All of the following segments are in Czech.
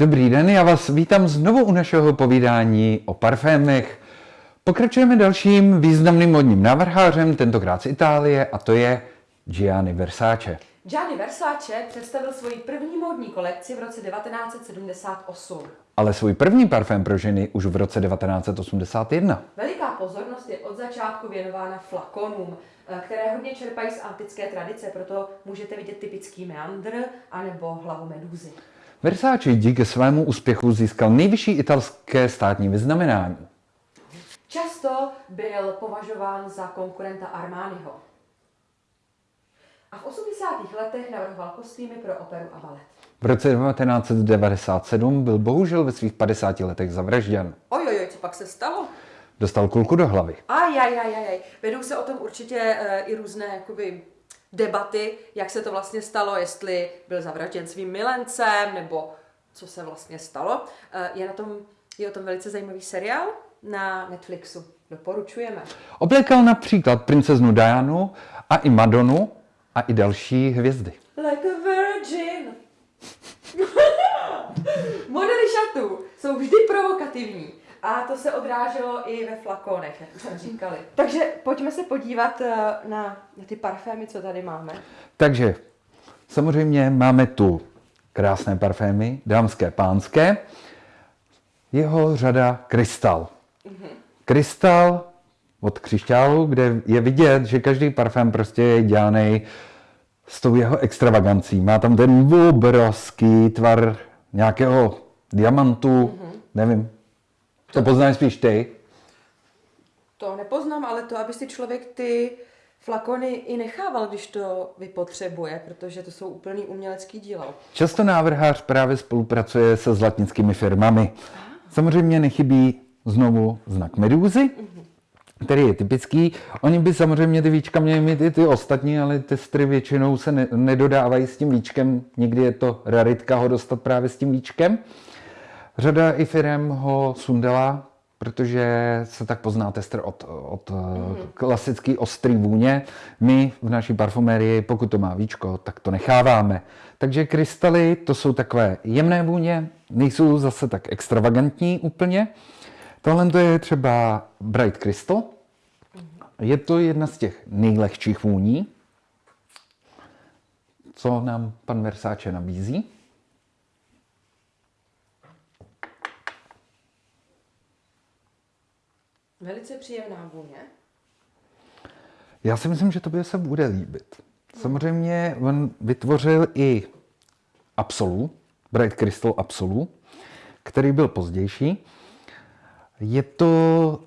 Dobrý den, já vás vítám znovu u našeho povídání o parfémech. Pokračujeme dalším významným modním návrhářem, tentokrát z Itálie, a to je Gianni Versace. Gianni Versace představil svoji první módní kolekci v roce 1978. Ale svůj první parfém pro ženy už v roce 1981. Veliká pozornost je od začátku věnována flakonům, eh, které hodně čerpají z antické tradice, proto můžete vidět typický meandr anebo hlavu medúzy. Versace díky svému úspěchu získal nejvyšší italské státní vyznamenání. Často byl považován za konkurenta Armaniho. A v 80. letech navrhoval kostýmy pro operu a balet. V roce 1997 byl bohužel ve svých 50 letech zavražděn. Ojojoj, co pak se stalo? Dostal kulku do hlavy. Ajajajajaj. Vedou se o tom určitě uh, i různé jakoby, debaty, jak se to vlastně stalo, jestli byl zavražděn svým milencem, nebo co se vlastně stalo. Uh, je, na tom, je o tom velice zajímavý seriál na Netflixu. Doporučujeme. Oblékal například princeznu Dianu a i Madonu a i další hvězdy. Like a virgin. Modely šatů jsou vždy provokativní. A to se odráželo i ve flakonech, jak už jsme říkali. Takže pojďme se podívat eh, na, na ty parfémy, co tady máme. Takže samozřejmě máme tu krásné parfémy, dámské, pánské. Jeho řada Krystal. Krystal od křišťálu, kde je vidět, že každý parfém prostě je dělaný s tou jeho extravagancí. Má tam ten obrovský tvar nějakého diamantu, nevím. To poznáš spíš ty. To nepoznám, ale to, aby si člověk ty flakony i nechával, když to vypotřebuje, protože to jsou úplný umělecký dílo. Často návrhář právě spolupracuje se zlatnickými firmami. Samozřejmě nechybí znovu znak medúzy, který je typický. Oni by samozřejmě ty víčka měli mít i ty ostatní, ale testry většinou se ne- nedodávají s tím víčkem. Někdy je to raritka ho dostat právě s tím víčkem. Řada i firm ho sundala, protože se tak pozná tester od, od mm. klasický ostrý vůně. My v naší parfumérii, pokud to má víčko, tak to necháváme. Takže krystaly, to jsou takové jemné vůně, nejsou zase tak extravagantní úplně. Tohle to je třeba Bright Crystal. Je to jedna z těch nejlehčích vůní, co nám pan Versace nabízí. Velice příjemná vůně. Já si myslím, že tobě se bude líbit. Samozřejmě on vytvořil i Absolu, Bright Crystal Absolu, který byl pozdější. Je to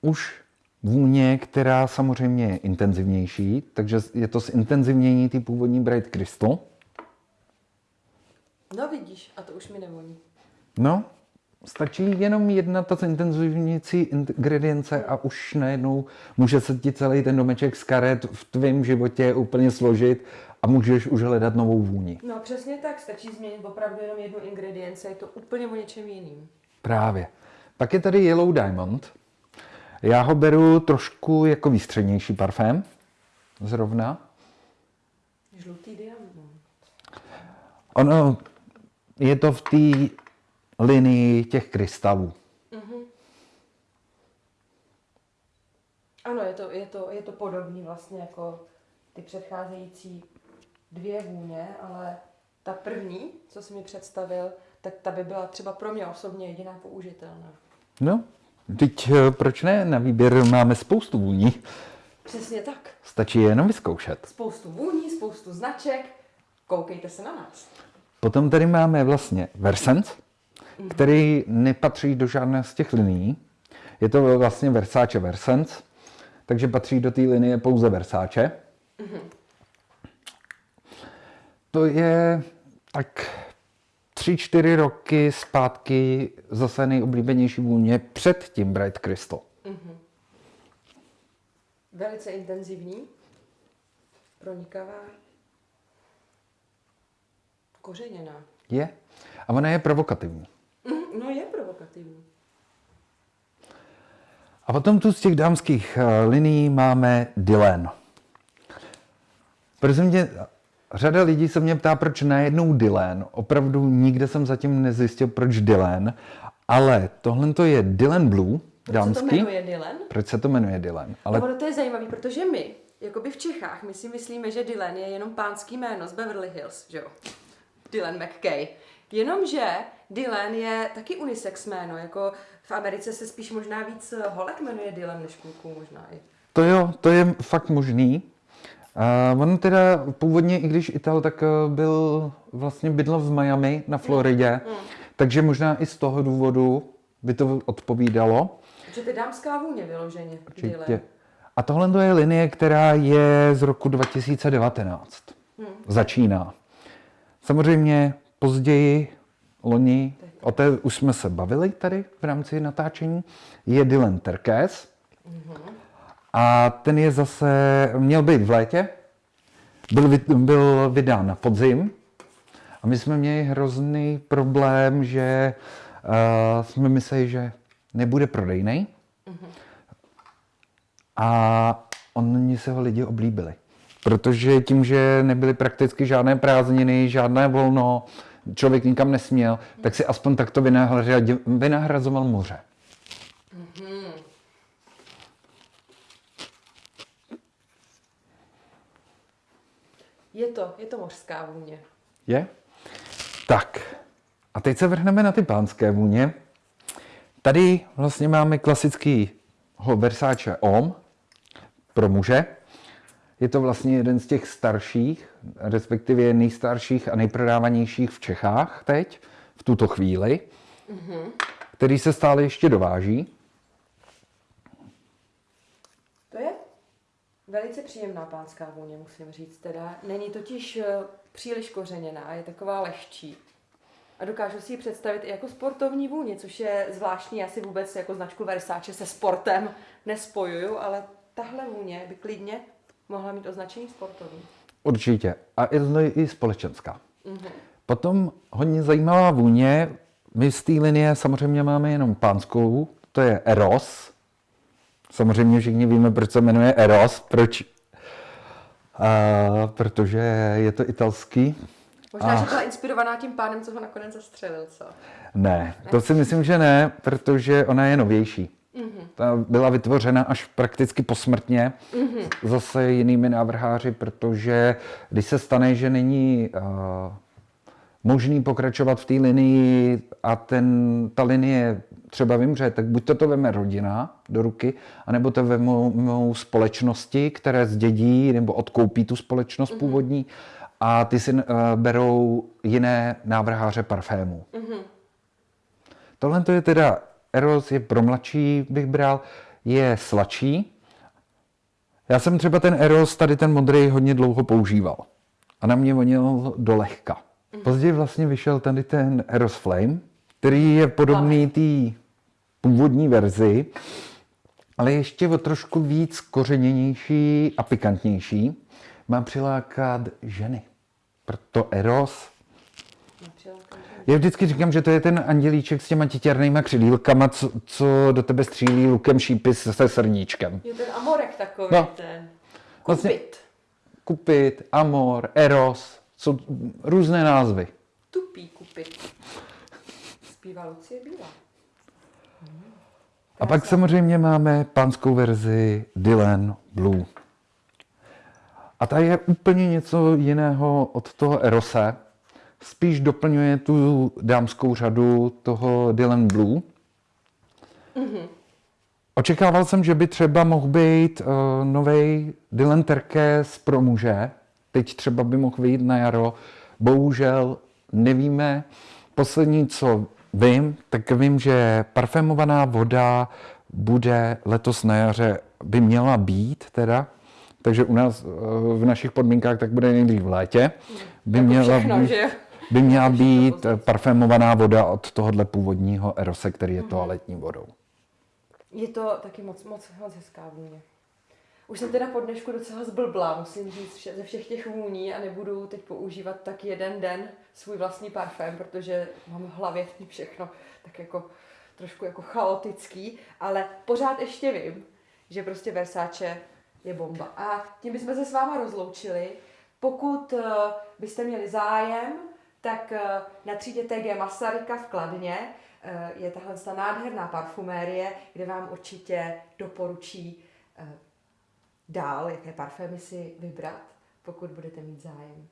už vůně, která samozřejmě je intenzivnější, takže je to zintenzivnění té původní Bright Crystal. No vidíš, a to už mi nevoní. No, stačí jenom jedna ta zintenzivňující ingredience a už najednou může se ti celý ten domeček z karet v tvém životě úplně složit a můžeš už hledat novou vůni. No přesně tak, stačí změnit opravdu jenom jednu ingredienci, je to úplně o něčem jiným. Právě. Pak je tady Yellow Diamond. Já ho beru trošku jako výstřednější parfém. Zrovna. Žlutý diamant. Ono je to v té linii těch krystalů. Ano, je to, je to, je to podobný vlastně jako ty předcházející dvě vůně, ale ta první, co jsi mi představil, tak ta by byla třeba pro mě osobně jediná použitelná. No, teď eh, proč ne? Na výběr máme spoustu vůní. Přesně tak. Stačí je jenom vyzkoušet. Spoustu vůní, spoustu značek. Koukejte se na nás. Potom tady máme vlastně Versens, který nepatří do žádné z těch linií. Je to vlastně Versace Versens, takže patří do té linie pouze Versace. To je tak tři, čtyři roky zpátky zase nejoblíbenější vůně před tím Bright Crystal. Velice intenzivní, pronikavá, kořeněná. Je. A ona je provokativní. No je provokativní. A potom tu z těch dámských eh, linií máme Dylan. Prosím tě, řada lidí se mě ptá, proč najednou Dylan. Opravdu nikde jsem zatím nezjistil, proč Dylan. Ale tohle to je Dylan Blue, Proč dámský. se to jmenuje Dylan? Proč se to jmenuje Dylan? Ale... Ale No, ono to je zajímavé, protože my, jakoby v Čechách, my si myslíme, že Dylan je jenom pánský jméno z Beverly Hills, že jo? Dylan McKay. Jenomže Dylan je taky unisex jméno, jako v Americe se spíš možná víc holek jmenuje Dylan než kluků možná i. to jo, to je fakt možný. Uh, on teda původně, i když Ital, tak eh, byl vlastně bydlel v Miami na Floridě, takže možná i z toho důvodu by to odpovídalo. Že je dámská vůně vyloženě, Dylan. Určitě. A tohle to je linie, která je z roku 2019. Začíná. Samozřejmě později, loni, o té už jsme se bavili tady v rámci natáčení, je Dylan Terkes. A ten je zase, měl být v létě, byl, byl vydán na podzim. A my jsme měli hrozný problém, že uh, jsme mysleli, že nebude prodejný. A oni se ho lidi oblíbili. Protože tím, že nebyly prakticky žádné prázdniny, žádné volno, člověk nikam nesměl, tak si aspoň takto vynahrazoval moře. Je to, je to mořská vůně. Je? Tak. A teď se vrhneme na ty pánské vůně. Tady vlastně máme klasický Versace Om pro muže. Je to vlastně jeden z těch starších, respektive nejstarších a nejprodávanějších v Čechách teď, v tuto chvíli, který se stále ještě dováží. To je velice příjemná pánská vůně, musím říct. Teda není totiž eh, příliš kořeněná, je taková lehčí. A dokážu si ji představit i jako sportovní vůni, což je zvláštní. Já si vůbec jako značku Versace se sportem nespojuju, ale tahle vůně by klidně mohla mít označení sportovní. Určitě. A je i společenská. Potom hodně zajímavá vůně. My z té linie samozřejmě máme jenom pánskou, to je Eros. Samozřejmě všichni víme, proč se jmenuje Eros, proč. A, protože je to italský. Možná, že byla inspirovaná tím pánem, co ho nakonec zastřelil, co? Ne, to si myslím, že ne, protože ona je novější. Ta byla vytvořena až prakticky posmrtně, zase jinými návrháři, protože když se stane, že není uh, možný pokračovat v té linii a ten, ta linie třeba vymře, tak buď to to veme rodina do ruky, anebo to vemou, společnosti, které zdědí nebo odkoupí tu společnost původní a ty si uh, berou jiné návrháře parfémů. Tohle to je teda, Eros je pro mladší, bych bral, je sladší. Já jsem třeba ten Eros, tady ten modrý, hodně dlouho používal. A na mě vonil do lehka. Později vlastně vyšel tady ten Eros Flame, který je podobný té původní verzi, ale ještě o trošku víc kořeněnější a pikantnější. Má přilákat ženy. Proto Eros. Já vždycky říkám, že to je ten andělíček s těma titěrnýma křidílkama, co, co do tebe střílí lukem šípy se srdíčkem. Je ten amorek takový, No. ten. Vlastně- Kupit. Kupit, Amor, Eros, jsou různé názvy. Tupý kupit. Zpívá Lucie Bílá. A pak samozřejmě máme pánskou verzi Dylan Blue. A ta je úplně něco jiného od toho Erose. Spíš doplňuje tu dámskou řadu toho Dylan Blue. Očekával jsem, že by třeba mohl být uh, nový Dylan Terkes pro muže. Teď třeba by mohl vyjít na jaro. Bohužel nevíme. Poslední, co vím, tak vím, že parfémovaná voda bude letos na jaře, by měla být teda, takže u nás eh, v našich podmínkách tak bude nejdřív v létě. By Jako měla, všechno, být- že? By měla být parfémovaná voda od tohohle původního Erose, který je toaletní vodou. Je to taky moc, moc, moc hezká vůně. Už jsem teda po dnešku docela zblblá, musím říct, ze všech těch vůní a nebudu teď používat tak jeden den svůj vlastní parfém, protože mám v hlavě všechno tak jako trošku jako chaotický, ale pořád ještě vím, že prostě Versace je bomba. A tím bychom se s váma rozloučili. Pokud uh, byste měli zájem, tak uh, na třídě TG Masaryka v Kladně uh, je tahle ta nádherná parfumérie, kde vám určitě doporučí uh, dál, jaké parfémy si vybrat, pokud budete mít zájem.